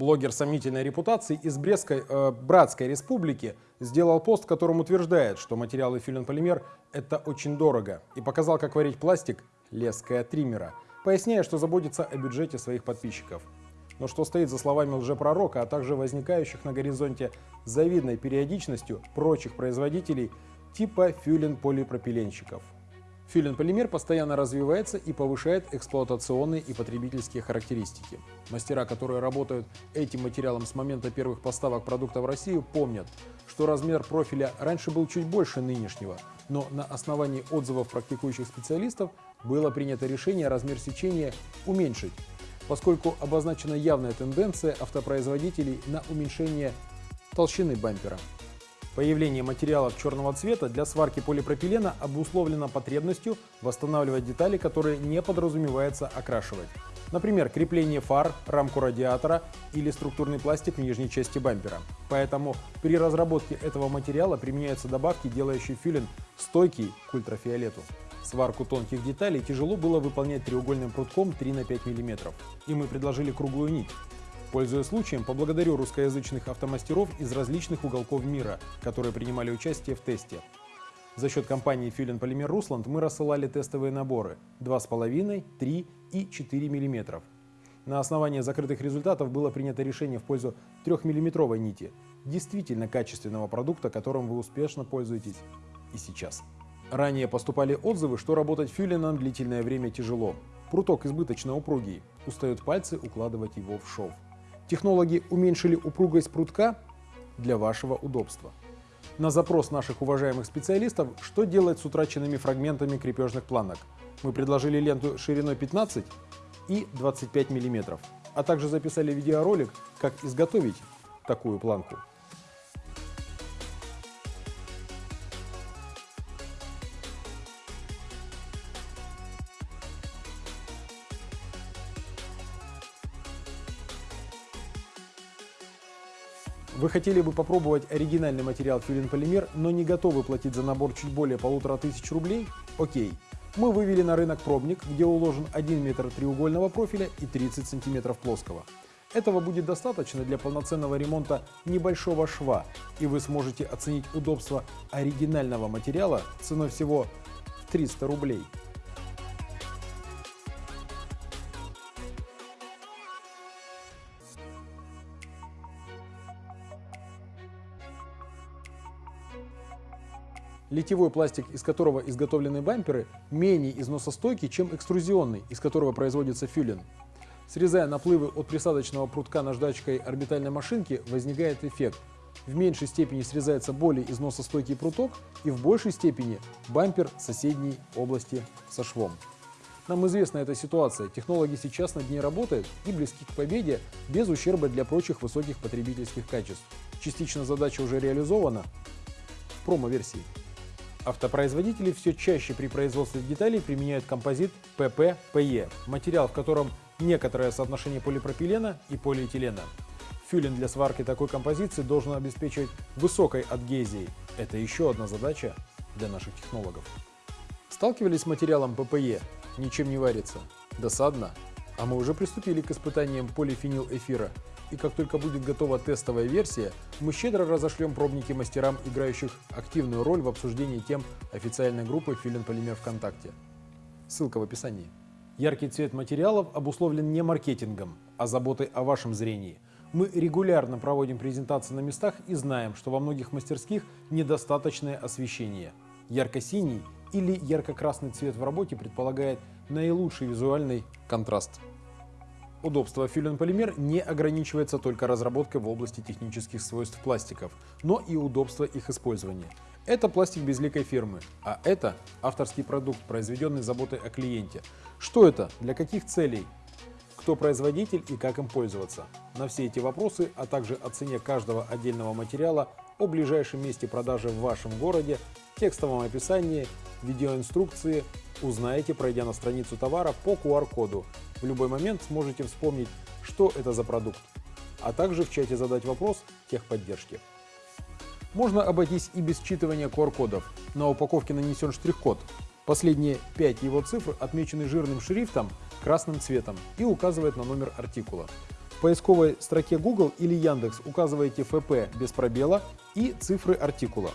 Блогер сомнительной репутации из Брестской э, Братской Республики сделал пост, в котором утверждает, что материалы филин-полимер – это очень дорого, и показал, как варить пластик леской от триммера, поясняя, что заботится о бюджете своих подписчиков. Но что стоит за словами лжепророка, а также возникающих на горизонте завидной периодичностью прочих производителей типа фюлин-полипропиленщиков – Фюлин-полимер постоянно развивается и повышает эксплуатационные и потребительские характеристики. Мастера, которые работают этим материалом с момента первых поставок продукта в Россию, помнят, что размер профиля раньше был чуть больше нынешнего, но на основании отзывов практикующих специалистов было принято решение размер сечения уменьшить, поскольку обозначена явная тенденция автопроизводителей на уменьшение толщины бампера. Появление материалов черного цвета для сварки полипропилена обусловлено потребностью восстанавливать детали, которые не подразумевается окрашивать. Например, крепление фар, рамку радиатора или структурный пластик в нижней части бампера. Поэтому при разработке этого материала применяются добавки, делающие филин стойкий к ультрафиолету. Сварку тонких деталей тяжело было выполнять треугольным прутком 3 на 5 мм, и мы предложили круглую нить. Пользуясь случаем, поблагодарю русскоязычных автомастеров из различных уголков мира, которые принимали участие в тесте. За счет компании Филин Полимер Русланд мы рассылали тестовые наборы 2,5, 3 и 4 мм. На основании закрытых результатов было принято решение в пользу 3-мм нити, действительно качественного продукта, которым вы успешно пользуетесь и сейчас. Ранее поступали отзывы, что работать фюлином длительное время тяжело. Пруток избыточно упругий, устают пальцы укладывать его в шов. Технологи уменьшили упругость прутка для вашего удобства. На запрос наших уважаемых специалистов, что делать с утраченными фрагментами крепежных планок, мы предложили ленту шириной 15 и 25 мм, а также записали видеоролик, как изготовить такую планку. Вы хотели бы попробовать оригинальный материал фюлин-полимер, но не готовы платить за набор чуть более полутора тысяч рублей? Окей. Мы вывели на рынок пробник, где уложен 1 метр треугольного профиля и 30 сантиметров плоского. Этого будет достаточно для полноценного ремонта небольшого шва, и вы сможете оценить удобство оригинального материала ценой всего 300 рублей. Литьевой пластик, из которого изготовлены бамперы, менее износостойкий, чем экструзионный, из которого производится фюлин. Срезая наплывы от присадочного прутка наждачкой орбитальной машинки, возникает эффект. В меньшей степени срезается более износостойкий пруток и в большей степени бампер соседней области со швом. Нам известна эта ситуация, технологи сейчас над ней работают и близки к победе без ущерба для прочих высоких потребительских качеств. Частично задача уже реализована в промо-версии. Автопроизводители все чаще при производстве деталей применяют композит pp материал, в котором некоторое соотношение полипропилена и полиэтилена. Фюлин для сварки такой композиции должен обеспечивать высокой адгезией. Это еще одна задача для наших технологов. Сталкивались с материалом ППЕ? Ничем не варится. Досадно? А мы уже приступили к испытаниям полифенил эфира и как только будет готова тестовая версия, мы щедро разошлем пробники мастерам, играющих активную роль в обсуждении тем официальной группы Филин Полимер ВКонтакте. Ссылка в описании. Яркий цвет материалов обусловлен не маркетингом, а заботой о вашем зрении. Мы регулярно проводим презентации на местах и знаем, что во многих мастерских недостаточное освещение. Ярко-синий или ярко-красный цвет в работе предполагает наилучший визуальный контраст. Удобство фюлен-полимер не ограничивается только разработкой в области технических свойств пластиков, но и удобство их использования. Это пластик безликой фирмы, а это авторский продукт, произведенный заботой о клиенте. Что это? Для каких целей? Кто производитель и как им пользоваться? На все эти вопросы, а также о цене каждого отдельного материала, о ближайшем месте продажи в вашем городе, текстовом описании, видеоинструкции узнаете, пройдя на страницу товара по QR-коду, в любой момент сможете вспомнить, что это за продукт, а также в чате задать вопрос техподдержки. Можно обойтись и без считывания QR-кодов. На упаковке нанесен штрих-код. Последние 5 его цифр отмечены жирным шрифтом красным цветом и указывает на номер артикула. В поисковой строке Google или Яндекс указываете ФП без пробела и цифры артикула.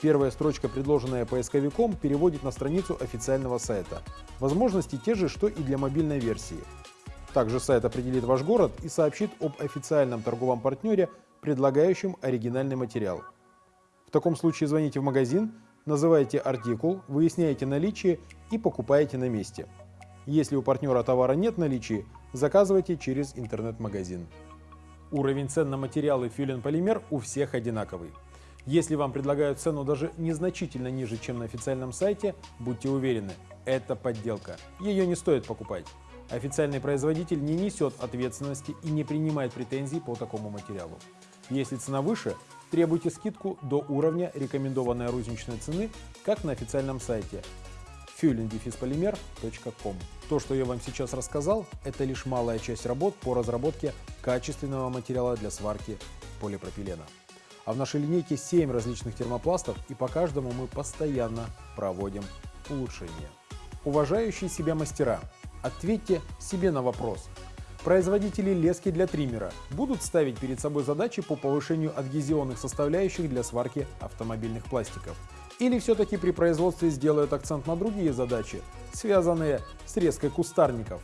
Первая строчка, предложенная поисковиком, переводит на страницу официального сайта. Возможности те же, что и для мобильной версии. Также сайт определит ваш город и сообщит об официальном торговом партнере, предлагающем оригинальный материал. В таком случае звоните в магазин, называете артикул, выясняете наличие и покупаете на месте. Если у партнера товара нет в наличии, заказывайте через интернет-магазин. Уровень цен на материалы фюлен полимер у всех одинаковый. Если вам предлагают цену даже незначительно ниже, чем на официальном сайте, будьте уверены, это подделка. Ее не стоит покупать. Официальный производитель не несет ответственности и не принимает претензий по такому материалу. Если цена выше, требуйте скидку до уровня рекомендованной розничной цены, как на официальном сайте fuelingdefispolymer.com. То, что я вам сейчас рассказал, это лишь малая часть работ по разработке качественного материала для сварки полипропилена. А в нашей линейке 7 различных термопластов, и по каждому мы постоянно проводим улучшения. Уважающие себя мастера, ответьте себе на вопрос. Производители лески для триммера будут ставить перед собой задачи по повышению адгезионных составляющих для сварки автомобильных пластиков – или все-таки при производстве сделают акцент на другие задачи, связанные с резкой кустарников?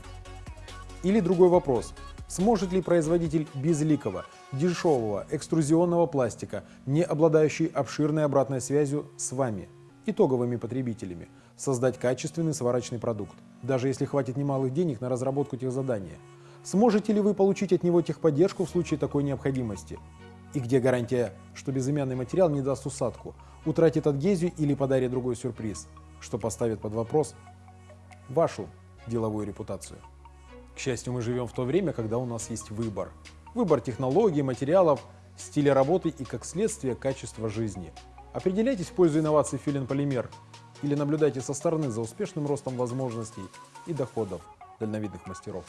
Или другой вопрос. Сможет ли производитель безликого, дешевого, экструзионного пластика, не обладающий обширной обратной связью с вами, итоговыми потребителями, создать качественный сварочный продукт, даже если хватит немалых денег на разработку техзадания? Сможете ли вы получить от него техподдержку в случае такой необходимости? И где гарантия, что безымянный материал не даст усадку, утратит адгезию или подарит другой сюрприз, что поставит под вопрос вашу деловую репутацию. К счастью, мы живем в то время, когда у нас есть выбор. Выбор технологий, материалов, стиля работы и, как следствие, качества жизни. Определяйтесь в пользу инноваций Филин Полимер или наблюдайте со стороны за успешным ростом возможностей и доходов дальновидных мастеров.